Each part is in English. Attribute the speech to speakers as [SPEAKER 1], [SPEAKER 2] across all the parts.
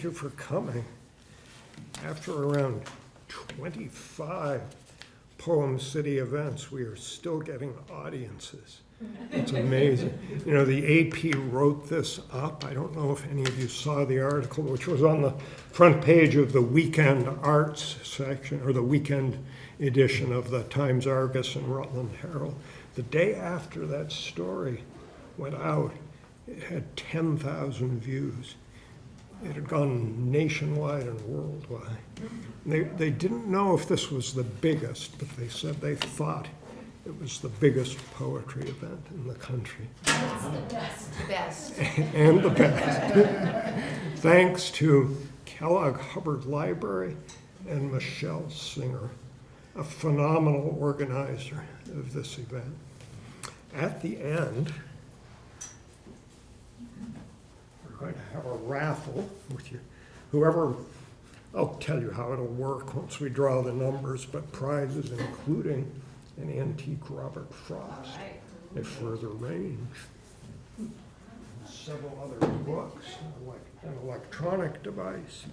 [SPEAKER 1] Thank you for coming. After around 25 Poem City events, we are still getting audiences. It's amazing. You know, the AP wrote this up. I don't know if any of you saw the article, which was on the front page of the Weekend Arts section, or the weekend edition of the Times Argus and Rutland Herald. The day after that story went out, it had 10,000 views. It had gone nationwide and worldwide. They, they didn't know if this was the biggest, but they said they thought it was the biggest poetry event in the country.
[SPEAKER 2] It's the best, Best.
[SPEAKER 1] and the best. Thanks to Kellogg Hubbard Library and Michelle Singer, a phenomenal organizer of this event. At the end, we're going to have a raffle with you. Whoever, I'll tell you how it'll work once we draw the numbers, but prizes including an antique Robert Frost, a further range several other books, like an electronic device.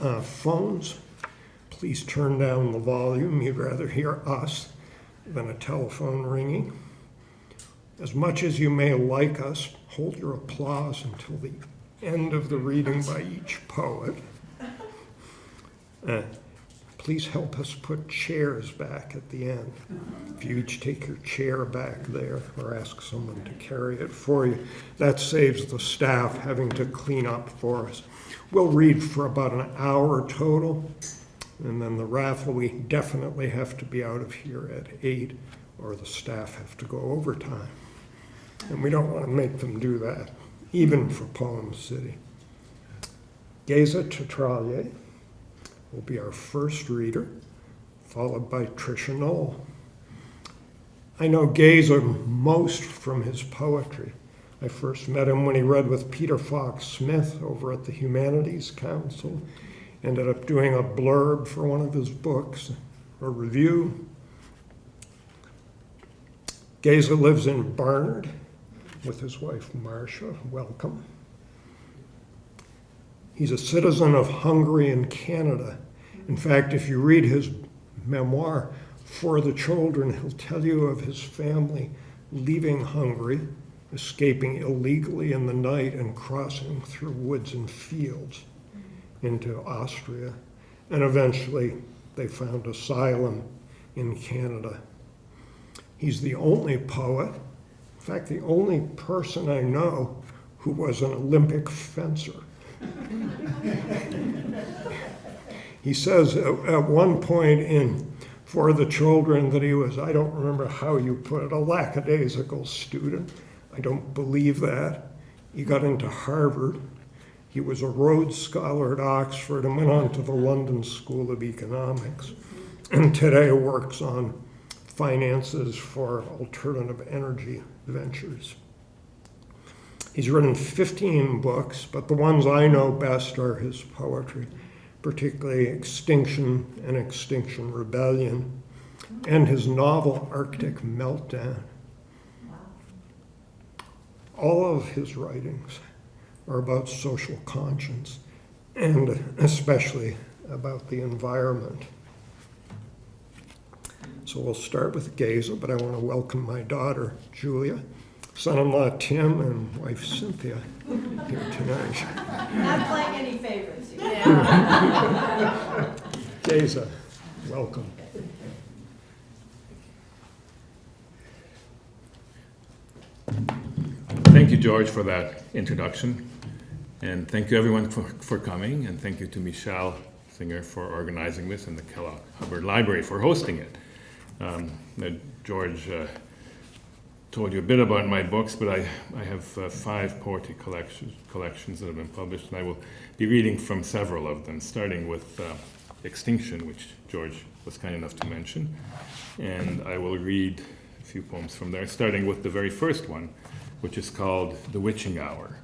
[SPEAKER 1] Uh, Phones, please turn down the volume. You'd rather hear us than a telephone ringing. As much as you may like us, hold your applause until the end of the reading by each poet. Uh, Please help us put chairs back at the end. If you each take your chair back there or ask someone to carry it for you, that saves the staff having to clean up for us. We'll read for about an hour total, and then the raffle, we definitely have to be out of here at eight, or the staff have to go overtime. And we don't want to make them do that, even for Poem City. Geza Tatrallyay will be our first reader, followed by Tricia Knoll. I know Geza most from his poetry. I first met him when he read with Peter Fox Smith over at the Humanities Council. Ended up doing a blurb for one of his books, a review. Geza lives in Barnard with his wife Marcia. Welcome. He's a citizen of Hungary and Canada. In fact, if you read his memoir, For the Children, he'll tell you of his family leaving Hungary, escaping illegally in the night and crossing through woods and fields into Austria. And eventually, they found asylum in Canada. He's the only poet, in fact, the only person I know who was an Olympic fencer. he says at, at one point in For the Children that he was, I don't remember how you put it, a lackadaisical student. I don't believe that. He got into Harvard. He was a Rhodes Scholar at Oxford and went on to the London School of Economics. And today works on finances for alternative energy ventures. He's written 15 books, but the ones I know best are his poetry, particularly Extinction and Extinction Rebellion, and his novel Arctic Meltdown. All of his writings are about social conscience, and especially about the environment. So we'll start with Geza, but I want to welcome my daughter, Julia, son-in-law Tim, and wife Cynthia here tonight.
[SPEAKER 3] Not playing any favorites. Yeah.
[SPEAKER 1] Geza, welcome.
[SPEAKER 4] Thank you, George, for that introduction. And thank you, everyone, for, for coming. And thank you to Michelle Singer for organizing this and the Kellogg Hubbard Library for hosting it. Um, George uh, told you a bit about my books, but I, I have uh, five poetry collections, collections that have been published, and I will be reading from several of them, starting with uh, Extinction, which George was kind enough to mention. And I will read a few poems from there, starting with the very first one, which is called The Witching Hour.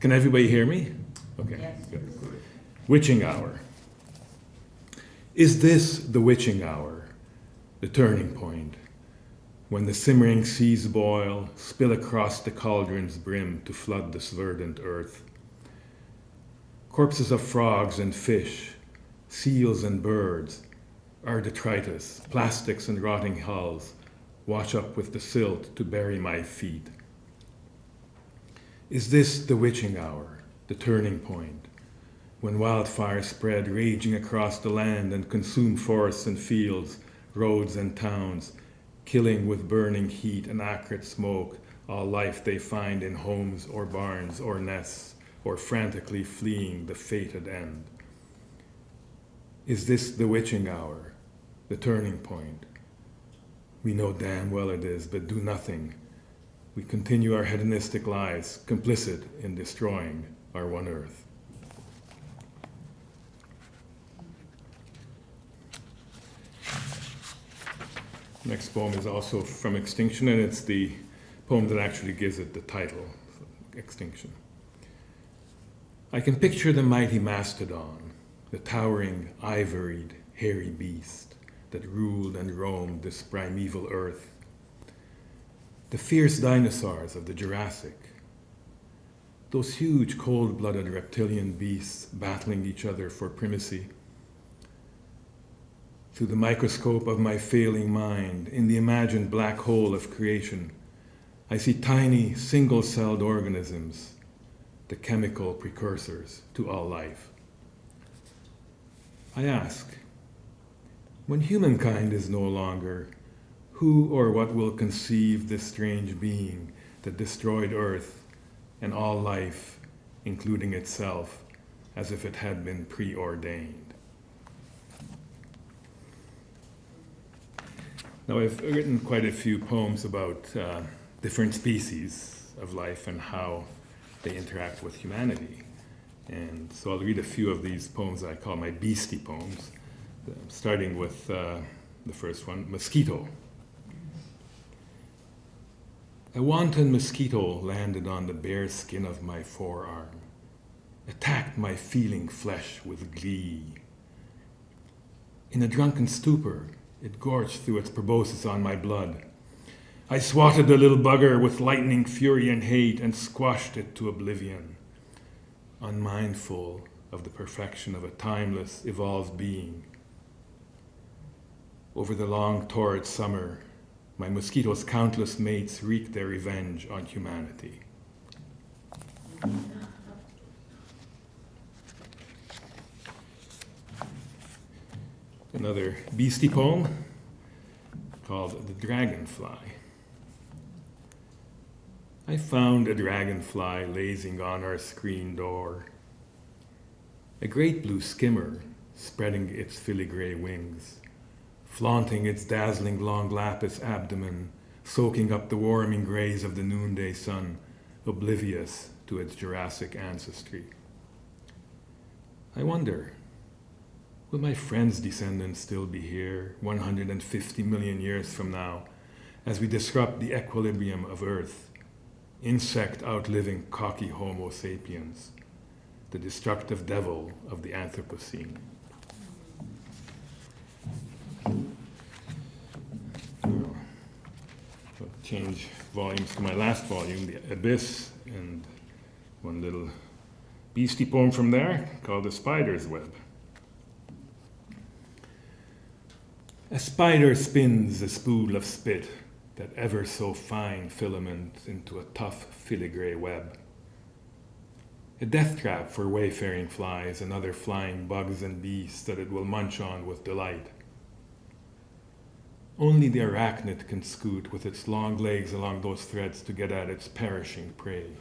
[SPEAKER 4] Can everybody hear me? Okay.
[SPEAKER 3] Yes.
[SPEAKER 4] good. Witching Hour. Is this the witching hour, the turning point, when the simmering seas boil, spill across the cauldron's brim to flood this verdant earth. Corpses of frogs and fish, seals and birds, our detritus, plastics and rotting hulls, wash up with the silt to bury my feet. Is this the witching hour, the turning point, when wildfires spread, raging across the land and consume forests and fields, roads and towns, killing with burning heat and acrid smoke all life they find in homes or barns or nests, or frantically fleeing the fated end? Is this the witching hour, the turning point? We know damn well it is, but do nothing. We continue our hedonistic lives, complicit in destroying our one earth. Next poem is also from Extinction, and it's the poem that actually gives it the title, Extinction. I can picture the mighty mastodon, the towering, ivoried, hairy beast that ruled and roamed this primeval earth, the fierce dinosaurs of the Jurassic, those huge cold blooded reptilian beasts battling each other for primacy through the microscope of my failing mind, in the imagined black hole of creation, I see tiny single celled organisms, the chemical precursors to all life. I ask, when humankind is no longer, who or what will conceive this strange being that destroyed Earth and all life, including itself, as if it had been preordained? Now, I've written quite a few poems about uh, different species of life and how they interact with humanity. And so I'll read a few of these poems I call my beastie poems, starting with uh, the first one Mosquito. A wanton mosquito landed on the bare skin of my forearm, attacked my feeling flesh with glee. In a drunken stupor, it gorged through its proboscis on my blood. I swatted the little bugger with lightning fury and hate and squashed it to oblivion, unmindful of the perfection of a timeless, evolved being. Over the long, torrid summer, my mosquito's countless mates wreaked their revenge on humanity. Another beastie poem called The Dragonfly. I found a dragonfly lazing on our screen door, a great blue skimmer spreading its filigree wings, flaunting its dazzling long lapis abdomen, soaking up the warming rays of the noonday sun, oblivious to its Jurassic ancestry. I wonder, Will my friend's descendants still be here 150 million years from now as we disrupt the equilibrium of Earth, insect outliving cocky Homo sapiens, the destructive devil of the Anthropocene? Change volumes to my last volume, The Abyss, and one little beastie poem from there called The Spider's Web. A spider spins a spool of spit, that ever so fine filament, into a tough filigree web. A death trap for wayfaring flies and other flying bugs and beasts that it will munch on with delight. Only the arachnid can scoot with its long legs along those threads to get at its perishing prey.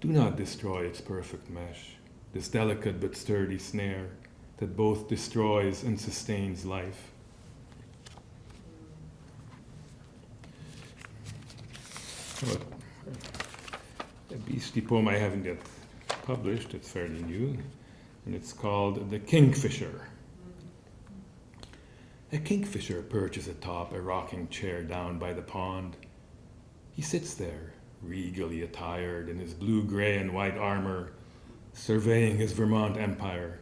[SPEAKER 4] Do not destroy its perfect mesh, this delicate but sturdy snare that both destroys and sustains life. a beastie poem I haven't yet published, it's fairly new, and it's called The Kingfisher. A kingfisher perches atop a rocking chair down by the pond. He sits there, regally attired in his blue gray and white armor, surveying his Vermont empire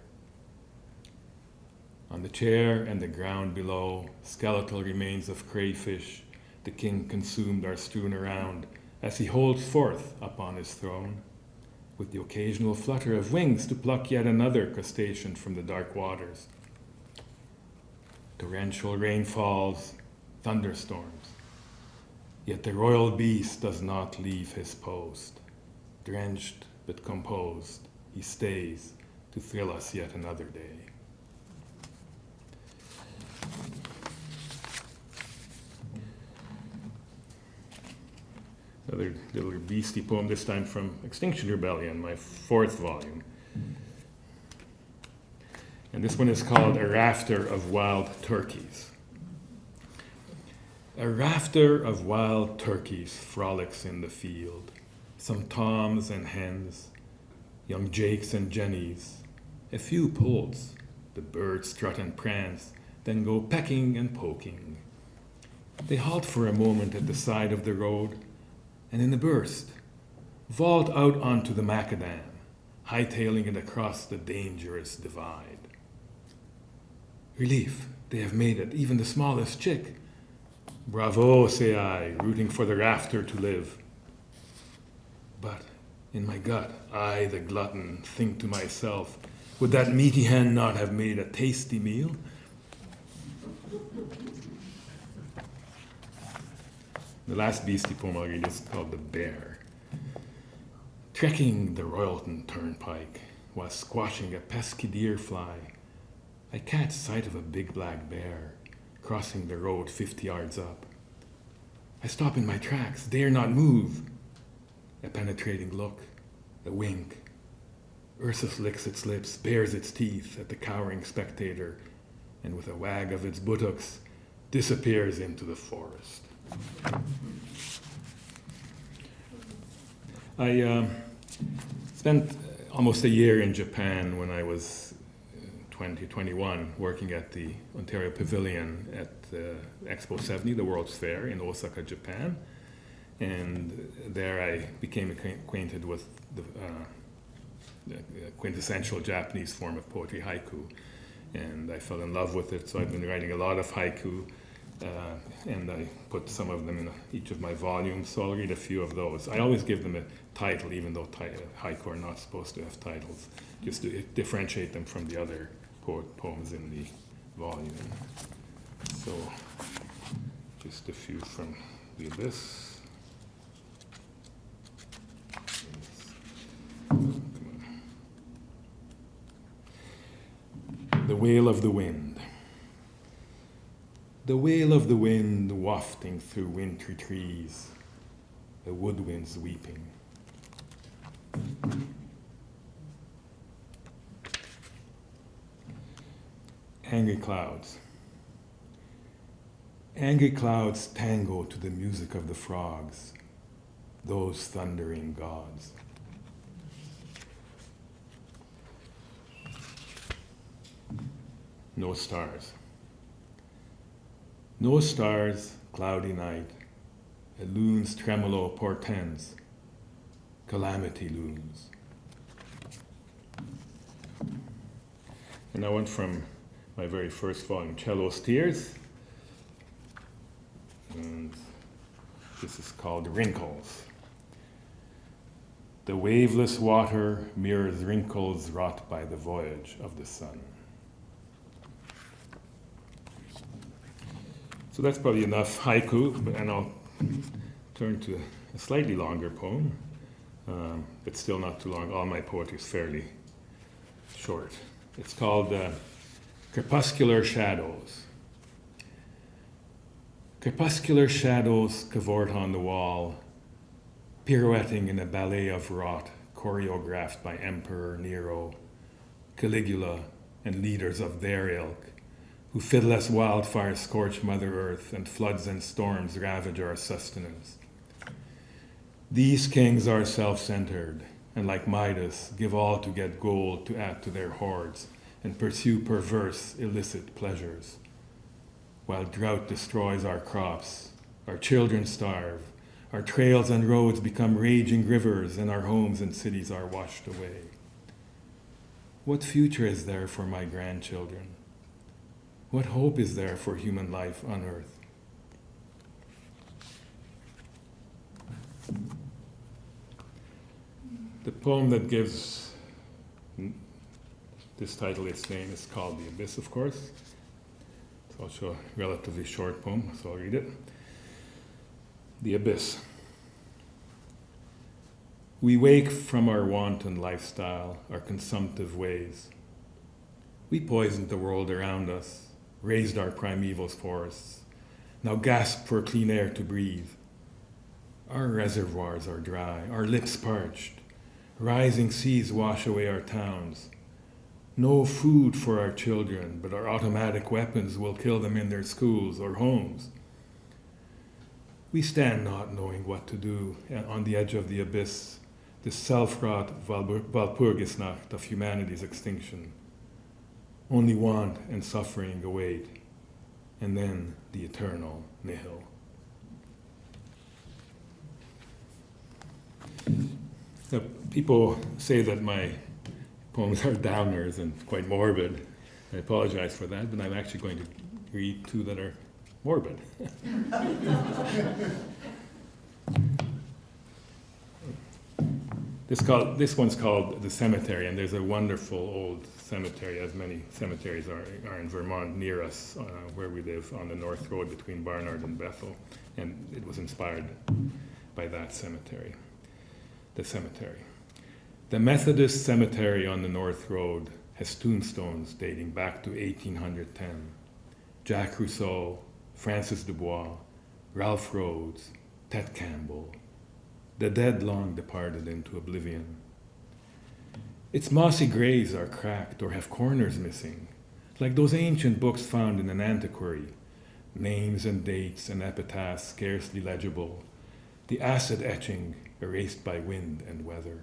[SPEAKER 4] On the chair and the ground below, skeletal remains of crayfish, the king consumed are strewn around as he holds forth upon his throne, with the occasional flutter of wings to pluck yet another crustacean from the dark waters. Torrential rain falls, thunderstorms, yet the royal beast does not leave his post. Drenched but composed, he stays to thrill us yet another day. Another little beastie poem, this time from Extinction Rebellion, my fourth volume. And this one is called A Rafter of Wild Turkeys. A rafter of wild turkeys frolics in the field, some toms and hens, young jakes and jennies, a few poults. The birds strut and prance, then go pecking and poking. They halt for a moment at the side of the road, and in a burst, vault out onto the macadam, hightailing it across the dangerous divide. Relief, they have made it, even the smallest chick. Bravo, say I, rooting for the rafter to live. But in my gut, I, the glutton, think to myself, would that meaty hen not have made a tasty meal? The last beastie poem I'll read is called The Bear. Trekking the Royalton Turnpike while squashing a pesky deer fly, I catch sight of a big black bear crossing the road 50 yards up. I stop in my tracks, dare not move. A penetrating look, a wink. Ursus licks its lips, bares its teeth at the cowering spectator, and with a wag of its buttocks, disappears into the forest. I um, spent almost a year in Japan when I was 20, 21, working at the Ontario Pavilion at uh, Expo 70, the World's Fair in Osaka, Japan. And there I became acquainted with the, uh, the quintessential Japanese form of poetry, haiku. And I fell in love with it, so I've been writing a lot of haiku. Uh, and I put some of them in each of my volumes, so I'll read a few of those. I always give them a title, even though ti- haiku are not supposed to have titles, just to differentiate them from the other po- poems in the volume. So, just a few from the abyss. The wail of the wind. The wail of the wind wafting through wintry trees, the woodwinds weeping. Angry clouds. Angry clouds tangle to the music of the frogs, those thundering gods. No stars. No stars, cloudy night. A loon's tremolo portends. Calamity looms. And I went from my very first volume, Cello's Tears. And this is called Wrinkles. The waveless water mirrors wrinkles wrought by the voyage of the sun. So that's probably enough haiku, but- and I'll turn to a slightly longer poem, um, but still not too long. All my poetry is fairly short. It's called uh, Crepuscular Shadows. Crepuscular shadows cavort on the wall, pirouetting in a ballet of rot choreographed by Emperor Nero, Caligula, and leaders of their ilk, who fiddle wildfires scorch Mother Earth and floods and storms ravage our sustenance. These kings are self centered, and like Midas, give all to get gold to add to their hoards and pursue perverse, illicit pleasures. While drought destroys our crops, our children starve, our trails and roads become raging rivers, and our homes and cities are washed away. What future is there for my grandchildren? What hope is there for human life on earth? The poem that gives this title its name is called The Abyss, of course. It's also a relatively short poem, so I'll read it. The Abyss. We wake from our wanton lifestyle, our consumptive ways. We poisoned the world around us, razed our primeval forests, now gasp for clean air to breathe. Our reservoirs are dry, our lips parched. Rising seas wash away our towns. No food for our children, but our automatic weapons will kill them in their schools or homes. We stand not knowing what to do eh, on the edge of the abyss, the self-wrought Walpurgisnacht of humanity's extinction. Only want and suffering await, and then the eternal nihil. Now, people say that my poems are downers and quite morbid. I apologize for that, but I'm actually going to read two that are morbid. this, this one's called The Cemetery, and there's a wonderful old cemetery, as many cemeteries are, are in Vermont near us, uh, where we live on the North Road between Barnard and Bethel, and it was inspired by that cemetery the cemetery. The Methodist cemetery on the North Road has tombstones dating back to 1810. Jack Rousseau, Francis Dubois, Ralph Rhodes, Ted Campbell, the dead long departed into oblivion. Its mossy graves are cracked or have corners missing, like those ancient books found in an antiquary, names and dates and epitaphs scarcely legible, the acid etching erased by wind and weather.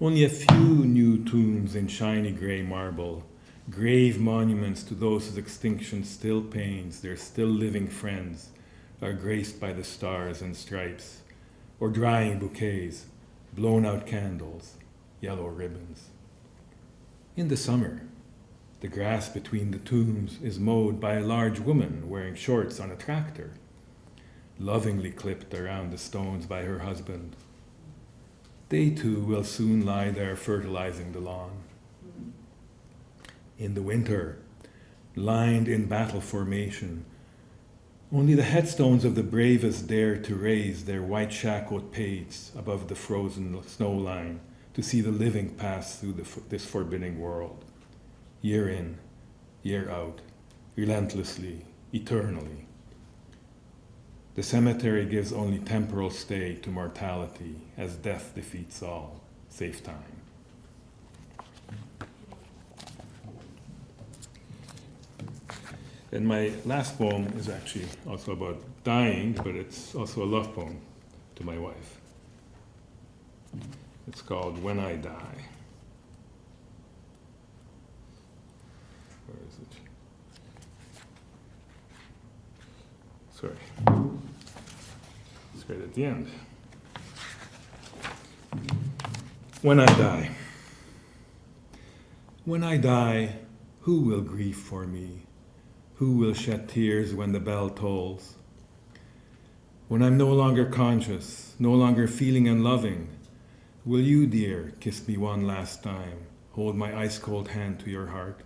[SPEAKER 4] Only a few new tombs in shiny gray marble, grave monuments to those whose extinction still pains their still living friends, are graced by the stars and stripes, or drying bouquets, blown out candles, yellow ribbons. In the summer, the grass between the tombs is mowed by a large woman wearing shorts on a tractor lovingly clipped around the stones by her husband. They too will soon lie there fertilizing the lawn. In the winter, lined in battle formation, only the headstones of the bravest dare to raise their white shackled pates above the frozen snow line to see the living pass through the, this forbidding world, year in, year out, relentlessly, eternally. The cemetery gives only temporal stay to mortality, as death defeats all, save time. And my last poem is actually also about dying, but it's also a love poem to my wife. It's called When I Die. Where is it? Sorry. It's right at the end. When I die. When I die, who will grieve for me? Who will shed tears when the bell tolls? When I'm no longer conscious, no longer feeling and loving, will you, dear, kiss me one last time, hold my ice cold hand to your heart?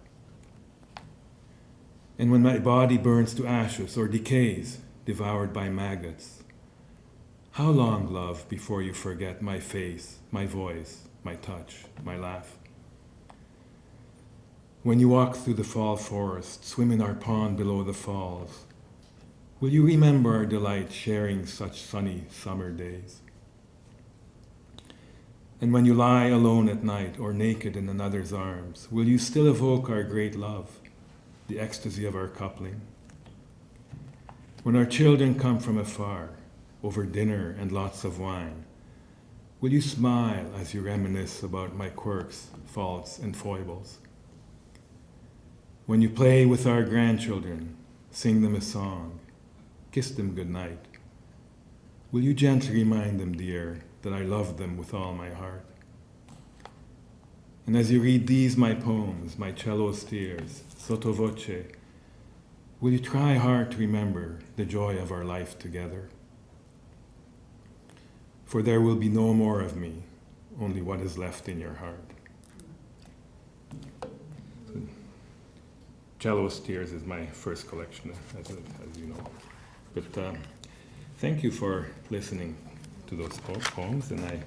[SPEAKER 4] And when my body burns to ashes or decays, devoured by maggots, how long, love, before you forget my face, my voice, my touch, my laugh? When you walk through the fall forest, swim in our pond below the falls, will you remember our delight sharing such sunny summer days? And when you lie alone at night or naked in another's arms, will you still evoke our great love, the ecstasy of our coupling? When our children come from afar, over dinner and lots of wine, will you smile as you reminisce about my quirks, faults, and foibles? When you play with our grandchildren, sing them a song, kiss them good night, will you gently remind them, dear, that I love them with all my heart? And as you read these, my poems, my cello's tears, sotto voce, will you try hard to remember the joy of our life together? For there will be no more of me, only what is left in your heart. Cello's Tears is my first collection, as, as you know. But uh, thank you for listening to those poems, and I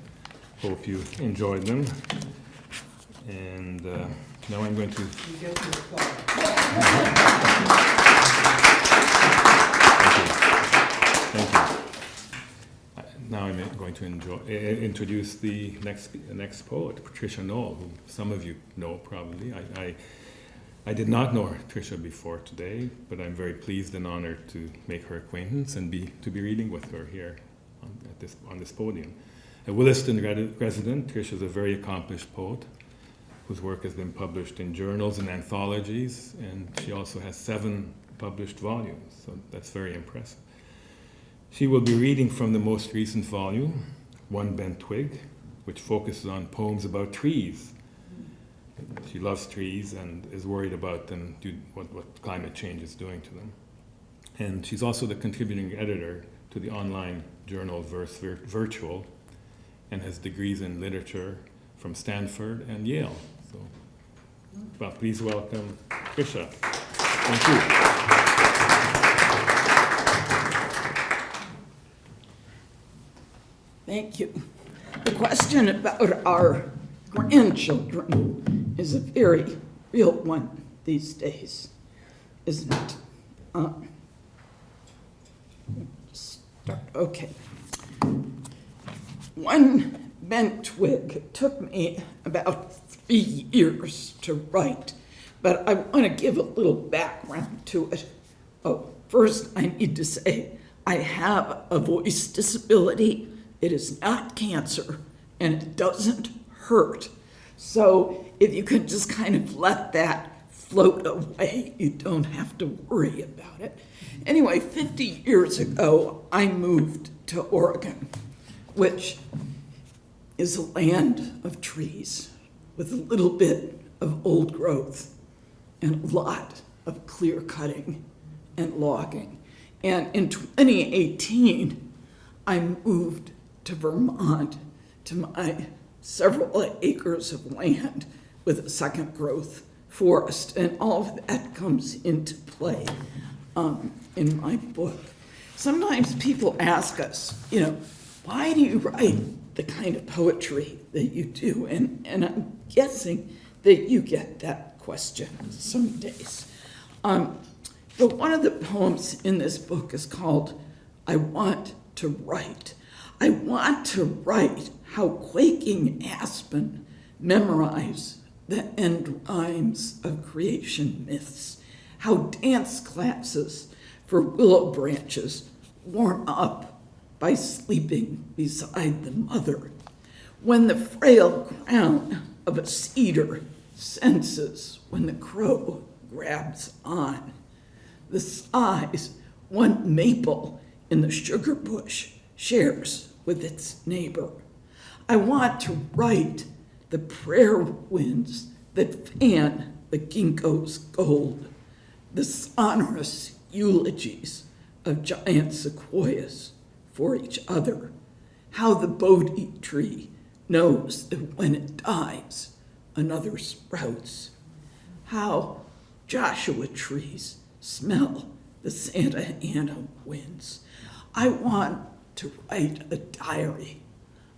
[SPEAKER 4] hope you enjoyed them. And uh, now I'm going to. Thank you. Uh, Now I'm going to enjoy, uh, introduce the next, next poet, Patricia Knoll, who some of you know probably. I, I, I did not know Tricia before today, but I'm very pleased and honored to make her acquaintance and be, to be reading with her here on, this, on this podium. A Williston resident, Tricia is a very accomplished poet whose work has been published in journals and anthologies, and she also has seven published volumes, so that's very impressive. She will be reading from the most recent volume, One Bent Twig, which focuses on poems about trees. She loves trees and is worried about them, due, what, what climate change is doing to them. And she's also the contributing editor to the online journal Verse Vir- Virtual and has degrees in literature from Stanford and Yale. So, well, please welcome Tricia. Thank you.
[SPEAKER 5] Thank you. The question about our grandchildren is a very real one these days, isn't it? Start, okay. One bent twig took me about three years to write, but I want to give a little background to it. Oh, first, I need to say I have a voice disability. It is not cancer, and it doesn't hurt. So if you could just kind of let that float away, you don't have to worry about it. Anyway, 50 years ago, I moved to Oregon, which is a land of trees with a little bit of old growth and a lot of clear cutting and logging. And in 2018, I moved to Vermont to my several acres of land with a second growth forest, and all of that comes into play um, in my book. Sometimes people ask us, you know, why do you write the kind of poetry that you do? And, and I'm guessing that you get that question some days. Um, but one of the poems in this book is called I Want to Write. I want to write how quaking aspen memorize the end rhymes of creation myths, how dance classes for willow branches warm up by sleeping beside the mother, when the frail crown of a cedar senses when the crow grabs on. The size one maple in the sugar bush shares with its neighbor. I want to write the prayer winds that fan the ginkgo's gold, the sonorous eulogies of giant sequoias for each other, how the Bodhi tree knows that when it dies, another sprouts, how Joshua trees smell the Santa Ana winds. I want to write a diary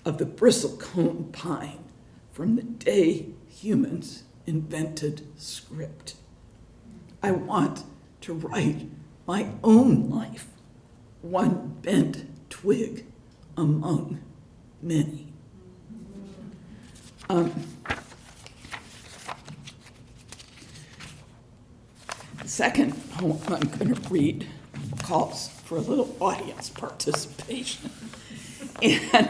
[SPEAKER 5] of the bristlecone pine from the day humans invented script. I want to write my own life, one bent twig among many. Um, the second poem I'm going to read calls for a little audience participation. And,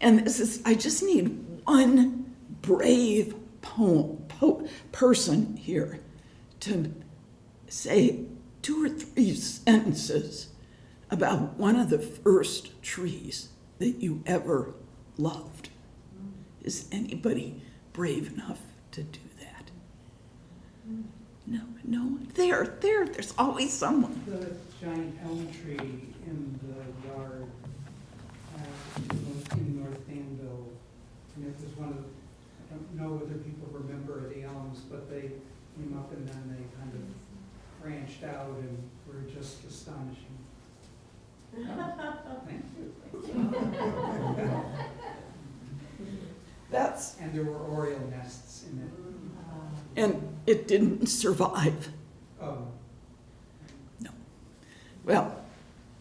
[SPEAKER 5] and this is, I just need one brave poem, po- person here to say two or three sentences about one of the first trees that you ever loved. Is anybody brave enough to do that. No, no, there, there, there's always someone.
[SPEAKER 6] The giant elm tree in the yard don't know whether people remember the elms, but they came up and then they kind of branched out and were just astonishing. Thank you.
[SPEAKER 5] That's,
[SPEAKER 6] And there were oriole nests in it.
[SPEAKER 5] and it didn't survive.
[SPEAKER 6] Oh, No.
[SPEAKER 5] Well,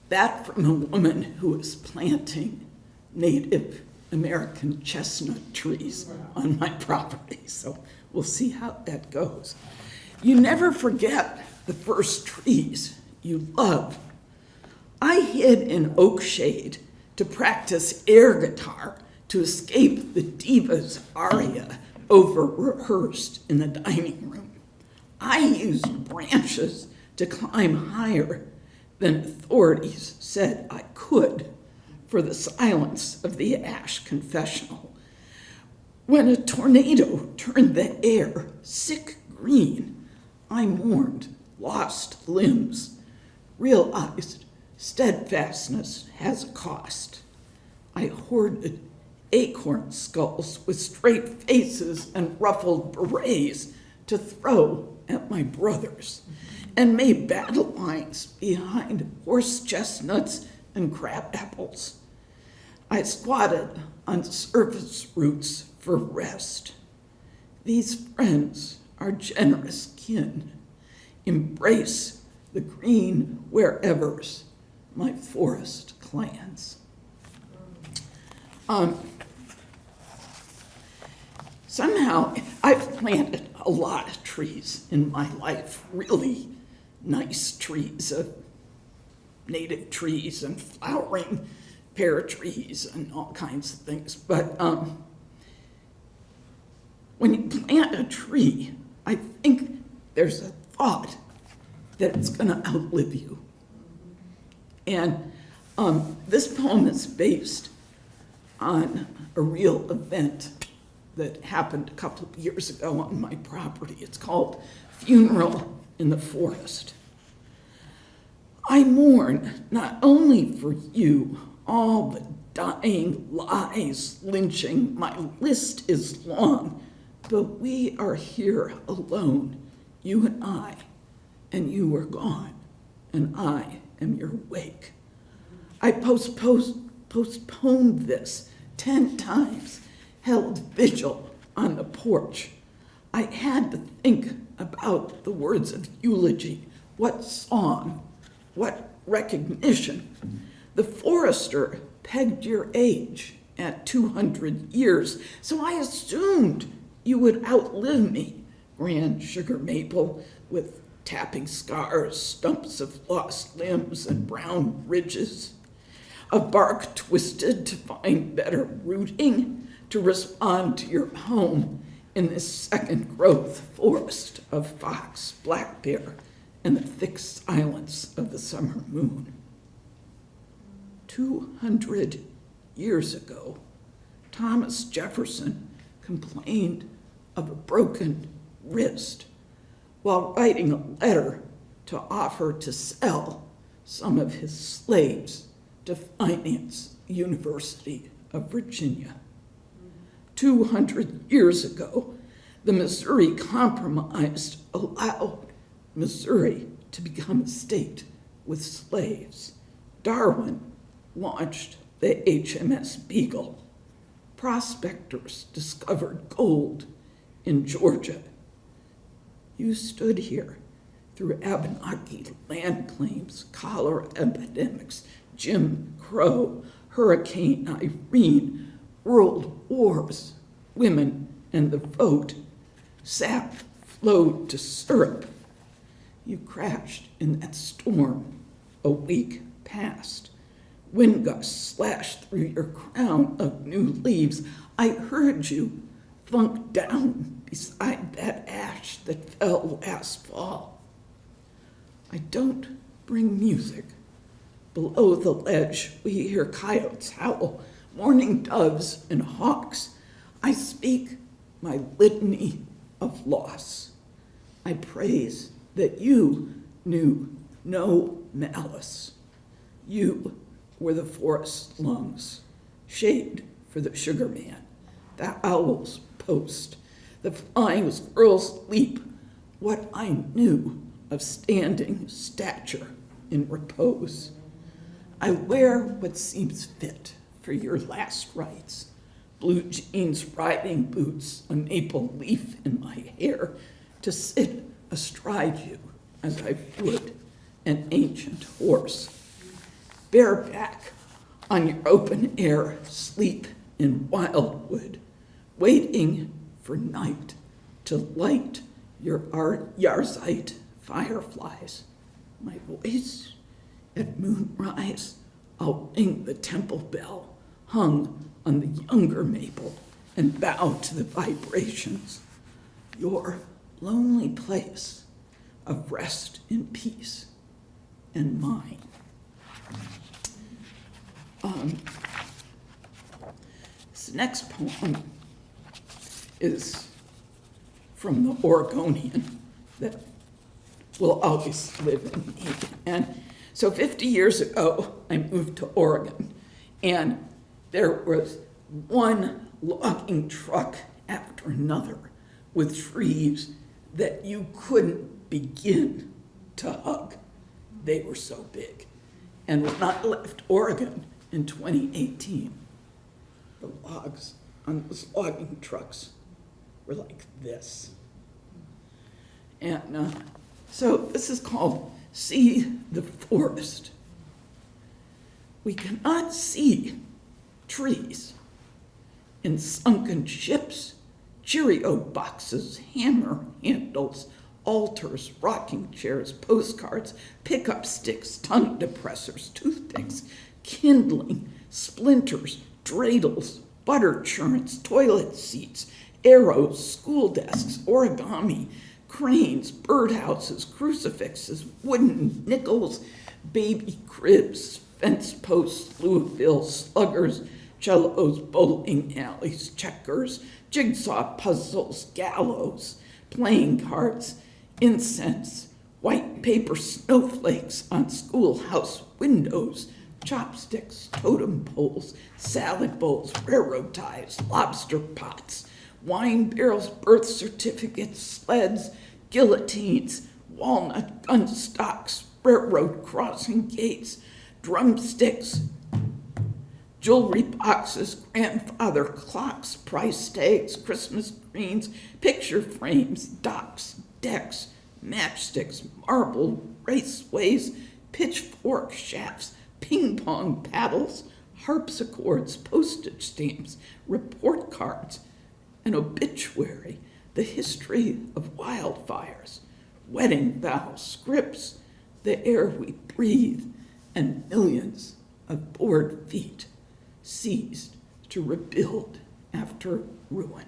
[SPEAKER 5] that from a woman who was planting Native American chestnut trees on my property, so we'll see how that goes. You never forget the first trees you love. I hid in oak shade to practice air guitar to escape the diva's aria over rehearsed in the dining room. I used branches to climb higher than authorities said I could for the silence of the Ash confessional. When a tornado turned the air sick green, I mourned lost limbs, realized steadfastness has a cost. I hoarded acorn skulls with straight faces and ruffled berets to throw at my brothers, and made battle lines behind horse chestnuts and crab apples. I squatted on surface roots for rest. These friends are generous kin. Embrace the green wherevers, my forest clans. Um, somehow, I've planted a lot of trees in my life, really nice trees, native trees and flowering pear trees and all kinds of things. But um, when you plant a tree, I think there's a thought that it's going to outlive you. And um, this poem is based on a real event that happened a couple of years ago on my property. It's called Funeral in the Forest. I mourn not only for you, all the dying, lies, lynching, my list is long, but we are here alone, you and I, and you are gone, and I am your wake. I postposed, postponed this ten times, held vigil on the porch. I had to think about the words of eulogy, what song, what recognition. The forester pegged your age at 200 years, so I assumed you would outlive me. Grand sugar maple with tapping scars, stumps of lost limbs, and brown ridges. A bark twisted to find better rooting to respond to your home in this second growth forest of fox, black bear, and the thick silence of the summer moon. 200 years ago, Thomas Jefferson complained of a broken wrist while writing a letter to offer to sell some of his slaves to finance University of Virginia. 200 years ago, the Missouri Compromise allowed Missouri to become a state with slaves. Darwin launched the HMS Beagle. Prospectors discovered gold in Georgia. You stood here through Abenaki land claims, cholera epidemics, Jim Crow, Hurricane Irene, world wars, women and the vote. Sap flowed to syrup. You crashed in that storm. A week passed. Wind gusts slashed through your crown of new leaves. I heard you thunk down beside that ash that fell last fall. I don't bring music. Below the ledge, we hear coyotes howl, mourning doves and hawks. I speak my litany of loss. I praise that you knew no malice. You were the forest's lungs, shade for the sugar man, the owl's post, the flying squirrel's leap, what I knew of standing stature in repose. I wear what seems fit for your last rites. Blue jeans, riding boots, a maple leaf in my hair to sit astride you as I would an ancient horse. Bareback on your open air sleep in wildwood, waiting for night to light your ar- Yarzite fireflies. My voice at moonrise, I'll ring the temple bell hung on the younger maple and bow to the vibrations. Your lonely place of rest in peace and mine. Um, this next poem is from the Oregonian that will always live in me. And so 50 years ago, I moved to Oregon, and there was one logging truck after another with trees that you couldn't begin to hug. They were so big. And when I left Oregon in 2018, the logs on those logging trucks were like this. And uh, so this is called See the Forest. We cannot see trees in sunken ships, Cheerio boxes, hammer handles, altars, rocking chairs, postcards, pickup sticks, tongue depressors, toothpicks, kindling, splinters, dreidels, butter churns, toilet seats, arrows, school desks, origami, cranes, birdhouses, crucifixes, wooden nickels, baby cribs, fence posts, Louisville sluggers, cellos, bowling alleys, checkers, jigsaw puzzles, gallows, playing cards, incense, white paper snowflakes on schoolhouse windows, chopsticks, totem poles, salad bowls, railroad ties, lobster pots, wine barrels, birth certificates, sleds, guillotines, walnut gun stocks, railroad crossing gates, drumsticks, jewelry boxes, grandfather clocks, price tags, Christmas greens, picture frames, docks, decks, matchsticks, marble raceways, pitchfork shafts, ping pong paddles, harpsichords, postage stamps, report cards, an obituary, the history of wildfires, wedding vows, scripts, the air we breathe, and millions of board feet seized to rebuild after ruin.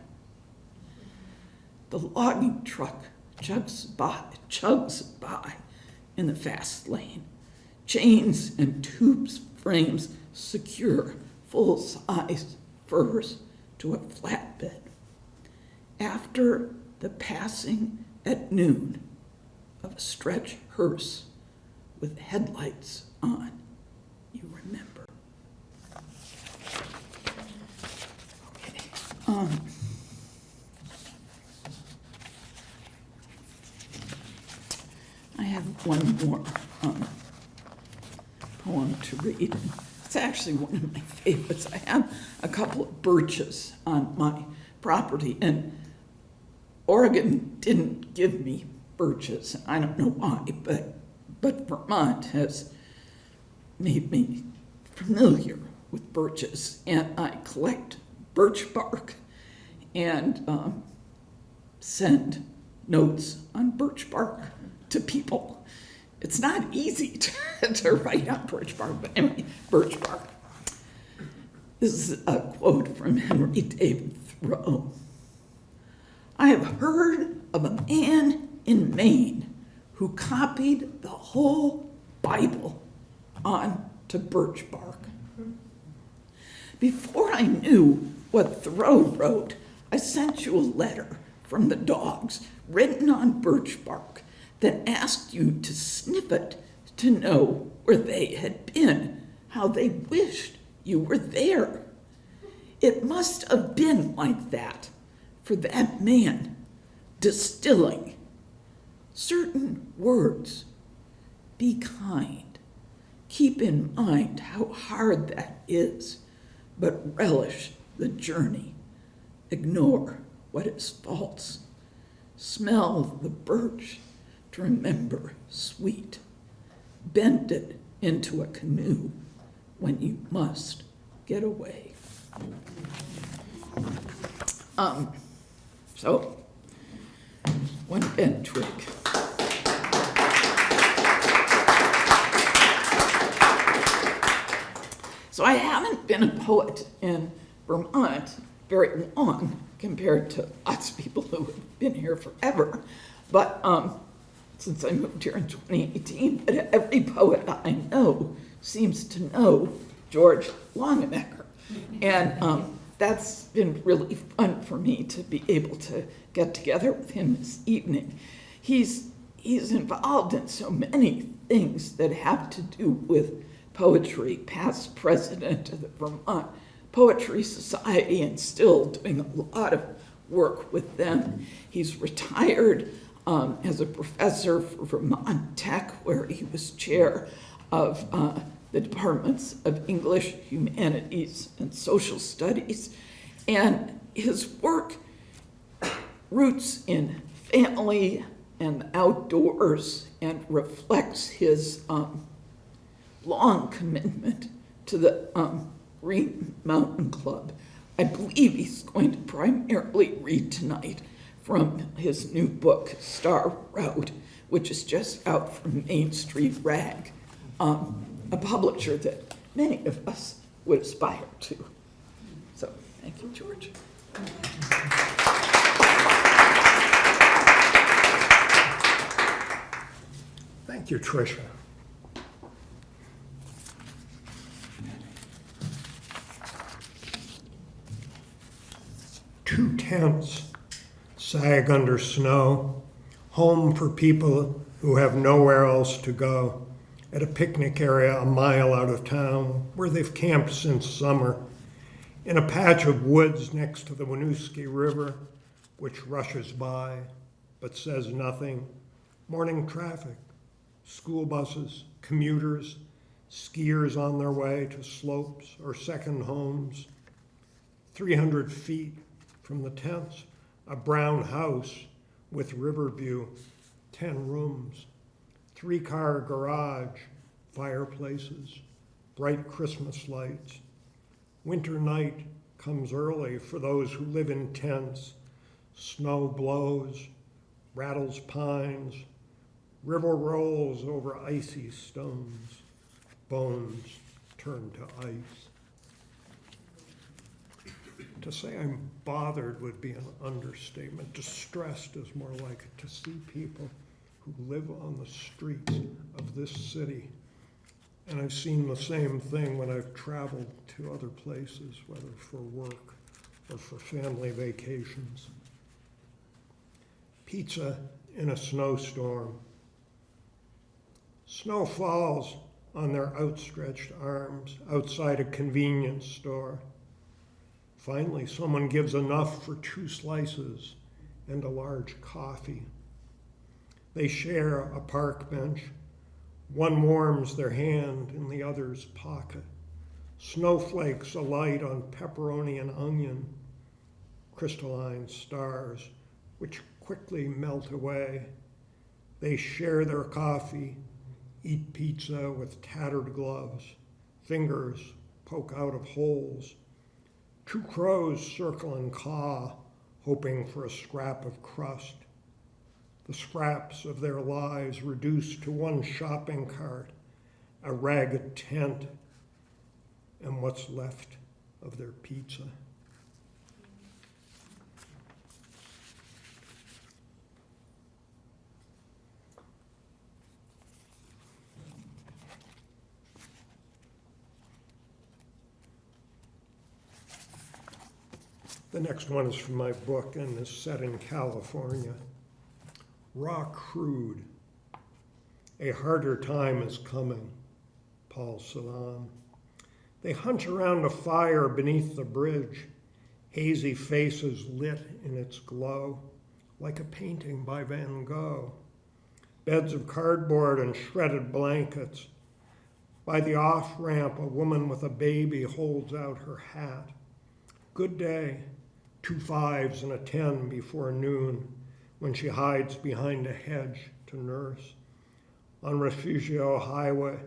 [SPEAKER 5] The logging truck chugs by, chugs by in the fast lane. Chains and tubes frames secure full-size firs to a flatbed. After the passing at noon of a stretch hearse with headlights on, you remember. Okay. Um, I have one more um, poem to read. It's actually one of my favorites. I have a couple of birches on my property, and Oregon didn't give me birches. I don't know why, but but Vermont has made me familiar with birches, and I collect birch bark and um, send notes on birch bark to people. It's not easy to, to write on birch bark, but anyway, birch bark. This is a quote from Henry David Thoreau. I have heard of a man in Maine who copied the whole Bible onto birch bark. Before I knew what Thoreau wrote, I sent you a letter from the dogs written on birch bark that asked you to sniff it to know where they had been, how they wished you were there. It must have been like that for that man distilling certain words. Be kind. Keep in mind how hard that is, but relish the journey. Ignore what is false. Smell the birch remember sweet. Bend it into a canoe when you must get away. Um, so, one bent twig. So I haven't been a poet in Vermont very long compared to lots of people who have been here forever. But um, since I moved here in 2018, but every poet I know seems to know George Longenecker. And um, that's been really fun for me to be able to get together with him this evening. He's, he's involved in so many things that have to do with poetry, past president of the Vermont Poetry Society, and still doing a lot of work with them. He's retired um, as a professor for Vermont Tech, where he was chair of uh, the departments of English, Humanities, and Social Studies. And his work roots in family and outdoors and reflects his um, long commitment to the um, Green Mountain Club. I believe he's going to primarily read tonight from his new book, Star Road, which is just out from Main Street Rag, um, a publisher that many of us would aspire to. So, thank you, George.
[SPEAKER 1] Thank you, Tricia. Two tents under snow, home for people who have nowhere else to go, at a picnic area a mile out of town where they've camped since summer, in a patch of woods next to the Winooski River, which rushes by but says nothing, morning traffic, school buses, commuters, skiers on their way to slopes or second homes. 300 feet from the tents, a brown house with river view, 10 rooms, three car garage, fireplaces, bright Christmas lights. Winter night comes early for those who live in tents. Snow blows, rattles pines, river rolls over icy stones, bones turn to ice. To say I'm bothered would be an understatement. Distressed is more like it. To see people who live on the streets of this city. And I've seen the same thing when I've traveled to other places, whether for work or for family vacations. Pizza in a snowstorm. Snow falls on their outstretched arms outside a convenience store. Finally, someone gives enough for two slices and a large coffee. They share a park bench. One warms their hand in the other's pocket. Snowflakes alight on pepperoni and onion, crystalline stars, which quickly melt away. They share their coffee, eat pizza with tattered gloves. Fingers poke out of holes. Two crows circle and caw, hoping for a scrap of crust. The scraps of their lives reduced to one shopping cart, a ragged tent, and what's left of their pizza. The next one is from my book and is set in California. Raw crude. A harder time is coming. Paul Celan. They hunch around a fire beneath the bridge, hazy faces lit in its glow, like a painting by Van Gogh. Beds of cardboard and shredded blankets. By the off ramp, a woman with a baby holds out her hat. Good day. Two fives and a ten before noon, when she hides behind a hedge to nurse. On Refugio Highway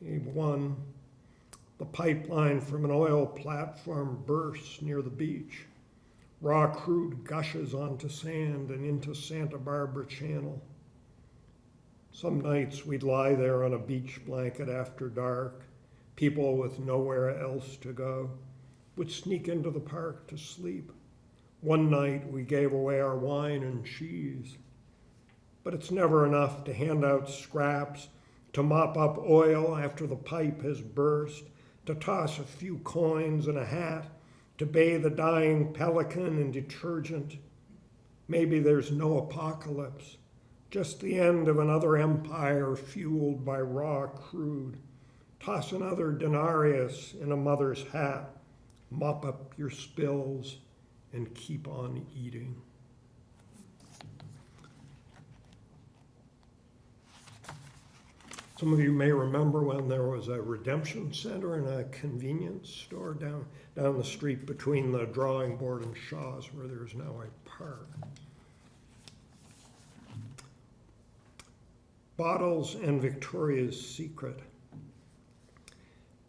[SPEAKER 1] 1, the pipeline from an oil platform bursts near the beach. Raw crude gushes onto sand and into Santa Barbara Channel. Some nights we'd lie there on a beach blanket after dark. People with nowhere else to go would sneak into the park to sleep. One night we gave away our wine and cheese. But it's never enough to hand out scraps, to mop up oil after the pipe has burst, to toss a few coins in a hat, to bathe a dying pelican in detergent. Maybe there's no apocalypse, just the end of another empire fueled by raw crude. Toss another denarius in a mother's hat, mop up your spills, and keep on eating. Some of you may remember when there was a redemption center and a convenience store down, down the street between the drawing board and Shaw's where there's now a park. Bottles and Victoria's Secret.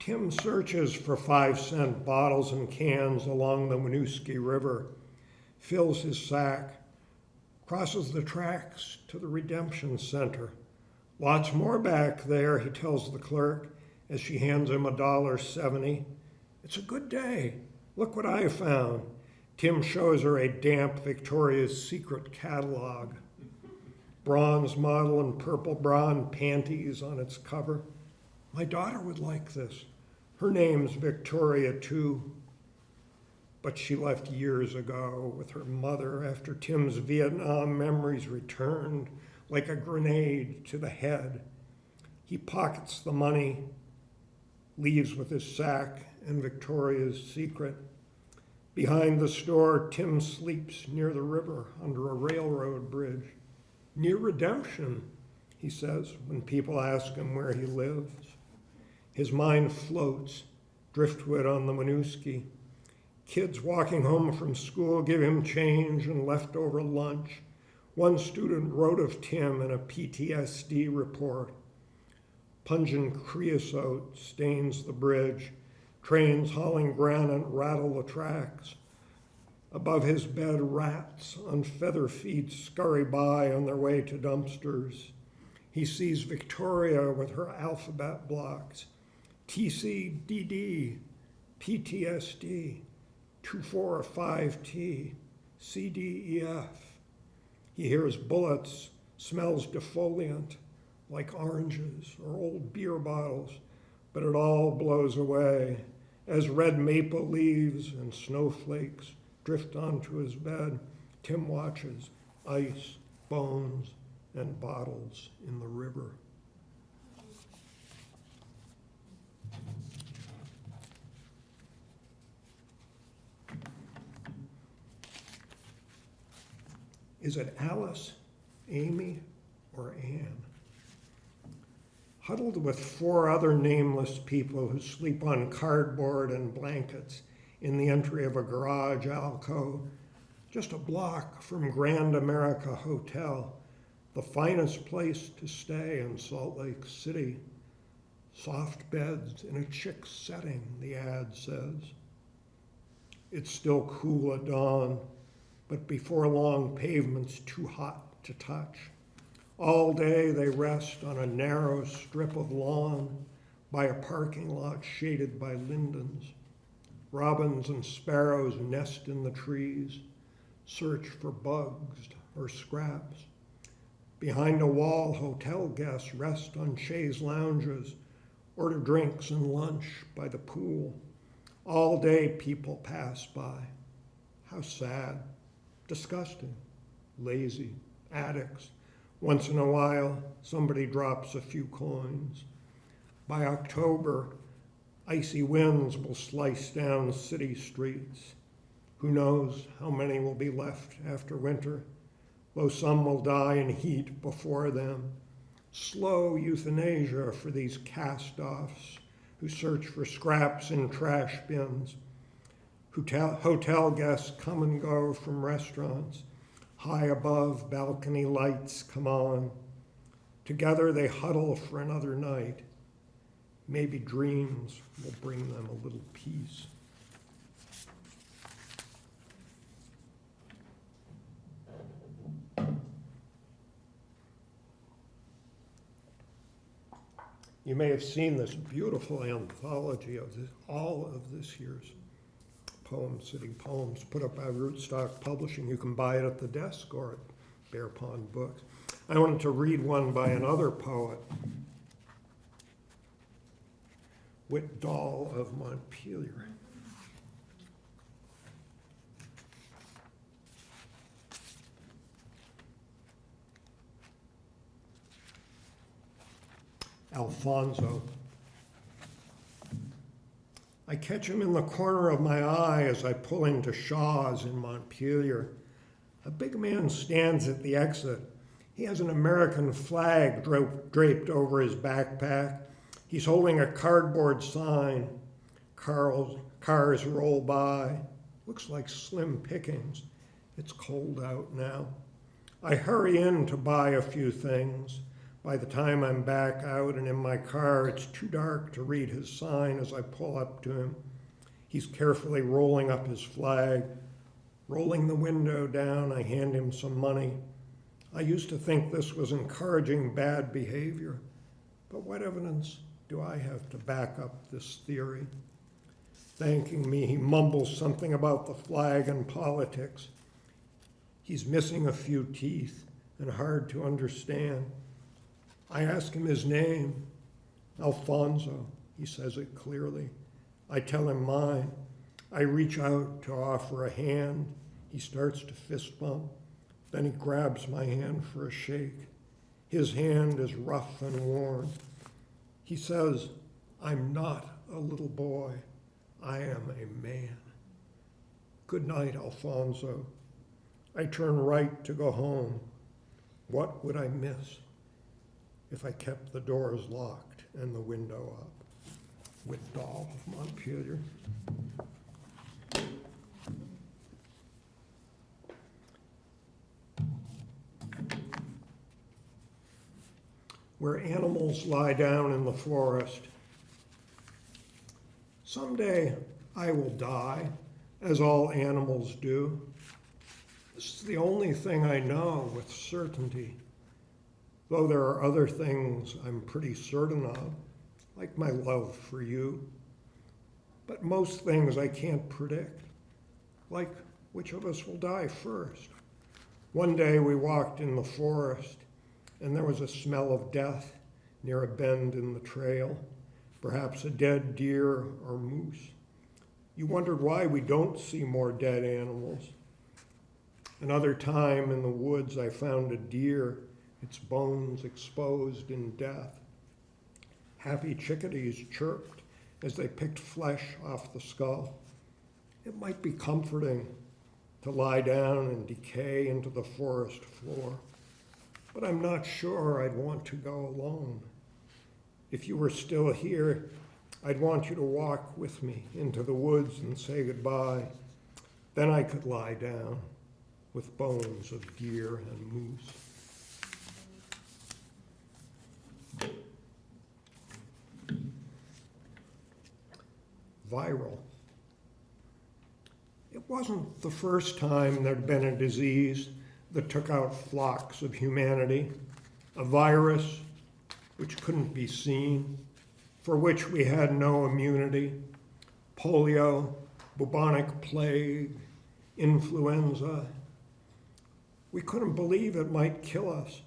[SPEAKER 1] Tim searches for five cent bottles and cans along the Winooski River, fills his sack, crosses the tracks to the Redemption Center. Lots more back there, he tells the clerk as she hands him a dollar seventy. It's a good day. Look what I found. Tim shows her a damp Victoria's Secret catalog. Bronze model and purple and panties on its cover. My daughter would like this. Her name's Victoria, too. But she left years ago with her mother after Tim's Vietnam memories returned like a grenade to the head. He pockets the money, leaves with his sack and Victoria's secret. Behind the store, Tim sleeps near the river under a railroad bridge. Near redemption, he says when people ask him where he lives. His mind floats, driftwood on the Winooski. Kids walking home from school give him change and leftover lunch. One student wrote of Tim in a PTSD report. Pungent creosote stains the bridge. Trains hauling granite rattle the tracks. Above his bed, rats on feather feet scurry by on their way to dumpsters. He sees Victoria with her alphabet blocks TCDD, PTSD, 245T, CDEF. He hears bullets, smells defoliant like oranges or old beer bottles, but it all blows away as red maple leaves and snowflakes drift onto his bed. Tim watches ice, bones, and bottles in the river. Is it Alice, Amy, or Anne? Huddled with four other nameless people who sleep on cardboard and blankets in the entry of a garage alcove, just a block from Grand America Hotel, the finest place to stay in Salt Lake City. Soft beds in a chic setting, the ad says. It's still cool at dawn but before long, pavement's too hot to touch. All day they rest on a narrow strip of lawn by a parking lot shaded by lindens. Robins and sparrows nest in the trees, search for bugs or scraps. Behind a wall, hotel guests rest on chaise lounges, order drinks and lunch by the pool. All day, people pass by How sad, disgusting, lazy, addicts. Once in a while, somebody drops a few coins. By October, icy winds will slice down city streets. Who knows how many will be left after winter, though some will die in heat before them. Slow euthanasia for these cast offs who search for scraps in trash bins. Hotel, hotel guests come and go from restaurants. High above, balcony lights come on. Together they huddle for another night. Maybe dreams will bring them a little peace. You may have seen this beautiful anthology of this, all of this year's poems, city poems, put up by Rootstock Publishing. You can buy it at the desk or at Bear Pond Books. I wanted to read one by another poet, Whit Dahl of Montpelier. Alfonso. I catch him in the corner of my eye as I pull into Shaw's in Montpelier. A big man stands at the exit. He has an American flag draped over his backpack. He's holding a cardboard sign. Cars, cars roll by. Looks like slim pickings. It's cold out now. I hurry in to buy a few things. By the time I'm back out and in my car, it's too dark to read his sign as I pull up to him. He's carefully rolling up his flag. Rolling the window down, I hand him some money. I used to think this was encouraging bad behavior, but what evidence do I have to back up this theory? Thanking me, he mumbles something about the flag and politics. He's missing a few teeth and hard to understand. I ask him his name, Alfonso. He says it clearly. I tell him mine. I reach out to offer a hand. He starts to fist bump. Then he grabs my hand for a shake. His hand is rough and worn. He says, I'm not a little boy. I am a man. Good night, Alfonso. I turn right to go home. What would I miss if I kept the doors locked and the window up? Whit Dahl of Montpelier. Where animals lie down in the forest. Someday I will die, as all animals do. This is the only thing I know with certainty, though there are other things I'm pretty certain of, like my love for you. But most things I can't predict, like which of us will die first. One day we walked in the forest, and there was a smell of death near a bend in the trail, perhaps a dead deer or moose. You wondered why we don't see more dead animals. Another time in the woods, I found a deer, its bones exposed in death. Happy chickadees chirped as they picked flesh off the skull. It might be comforting to lie down and decay into the forest floor, but I'm not sure I'd want to go alone. If you were still here, I'd want you to walk with me into the woods and say goodbye. Then I could lie down with bones of deer and moose. Viral. It wasn't the first time there'd been a disease that took out flocks of humanity, a virus which couldn't be seen, for which we had no immunity, polio, bubonic plague, influenza, we couldn't believe it might kill us.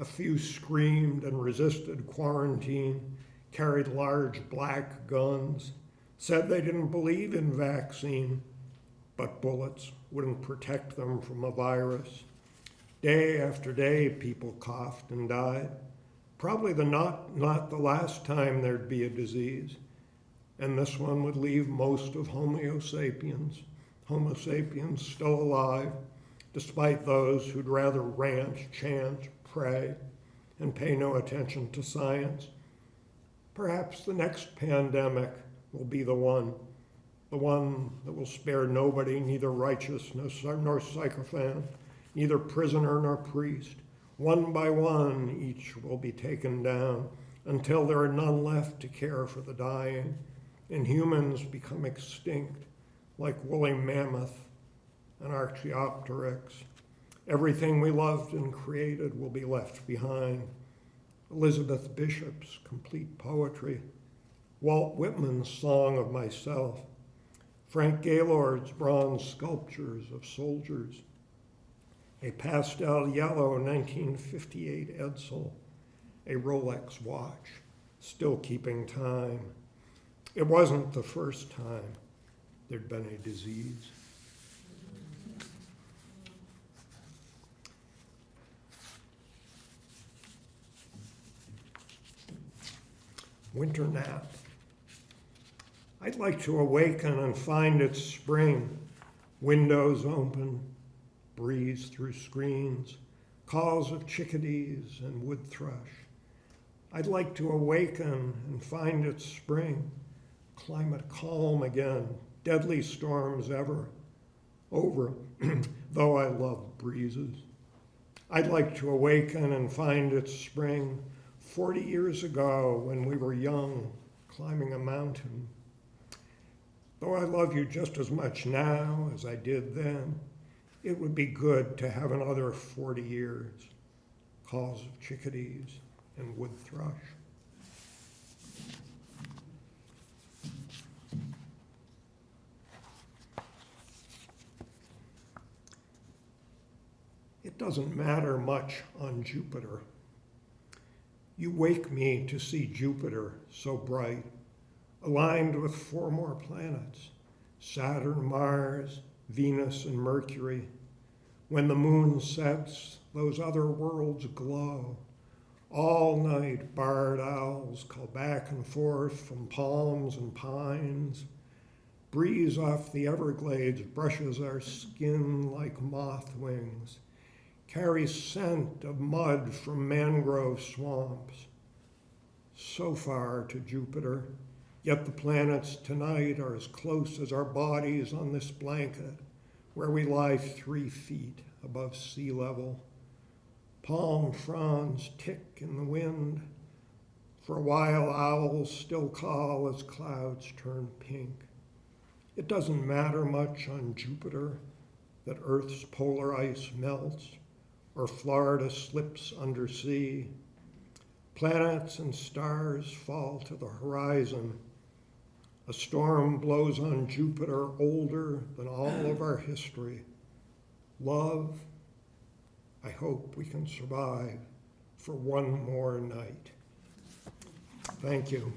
[SPEAKER 1] A few screamed and resisted quarantine, carried large black guns, said they didn't believe in vaccine. but bullets wouldn't protect them from a virus. Day after day, people coughed and died. Probably the not, not the last time there'd be a disease. And this one would leave most of Homo sapiens, Homo sapiens still alive, despite those who'd rather rant, chant, pray, and pay no attention to science. Perhaps the next pandemic will be the one, the one that will spare nobody, neither righteous nor nor sycophant, neither prisoner nor priest. One by one, each will be taken down until there are none left to care for the dying, and humans become extinct like woolly mammoth and Archaeopteryx. Everything we loved and created will be left behind. Elizabeth Bishop's complete poetry, Walt Whitman's Song of Myself, Frank Gaylord's bronze sculptures of soldiers, a pastel yellow 1958 Edsel, a Rolex watch, still keeping time. It wasn't the first time there'd been a disease. Winter nap. I'd like to awaken and find it's spring, windows open, breeze through screens, calls of chickadees and wood thrush. I'd like to awaken and find it's spring, climate calm again, deadly storms ever over, though I love breezes. I'd like to awaken and find it's spring 40 years ago when we were young, climbing a mountain. Though I love you just as much now as I did then, it would be good to have another 40 years. Calls of chickadees and wood thrush. It doesn't matter much on Jupiter. You wake me to see Jupiter so bright, aligned with four more planets Saturn, Mars, Venus, and Mercury. When the moon sets, those other worlds glow. All night, barred owls call back and forth from palms and pines. Breeze off the Everglades brushes our skin like moth wings carries scent of mud from mangrove swamps. So far to Jupiter, yet the planets tonight are as close as our bodies on this blanket, where we lie three feet above sea level. Palm fronds tick in the wind. For a while, owls still call as clouds turn pink. It doesn't matter much on Jupiter that Earth's polar ice melts or Florida slips under sea. Planets and stars fall to the horizon. A storm blows on Jupiter older than all of our history. Love, I hope we can survive for one more night. Thank you.